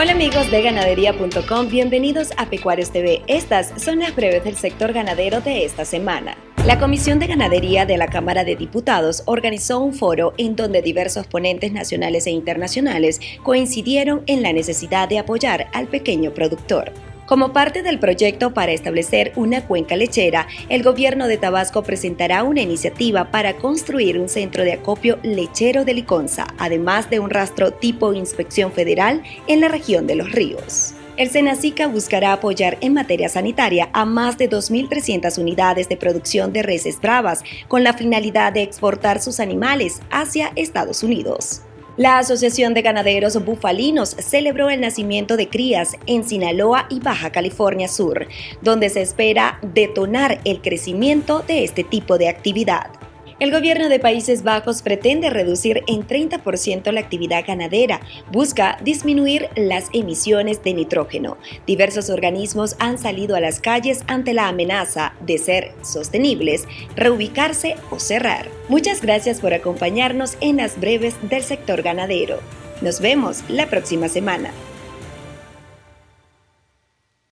Hola amigos de ganadería.com, bienvenidos a Pecuarios TV. Estas son las breves del sector ganadero de esta semana. La Comisión de Ganadería de la Cámara de Diputados organizó un foro en donde diversos ponentes nacionales e internacionales coincidieron en la necesidad de apoyar al pequeño productor. Como parte del proyecto para establecer una cuenca lechera, el gobierno de Tabasco presentará una iniciativa para construir un centro de acopio lechero de Liconza, además de un rastro tipo inspección federal en la región de los ríos. El Senacica buscará apoyar en materia sanitaria a más de 2.300 unidades de producción de reses bravas con la finalidad de exportar sus animales hacia Estados Unidos. La Asociación de Ganaderos Bufalinos celebró el nacimiento de crías en Sinaloa y Baja California Sur, donde se espera detonar el crecimiento de este tipo de actividad. El gobierno de Países Bajos pretende reducir en 30% la actividad ganadera, busca disminuir las emisiones de nitrógeno. Diversos organismos han salido a las calles ante la amenaza de ser sostenibles, reubicarse o cerrar. Muchas gracias por acompañarnos en las breves del sector ganadero. Nos vemos la próxima semana.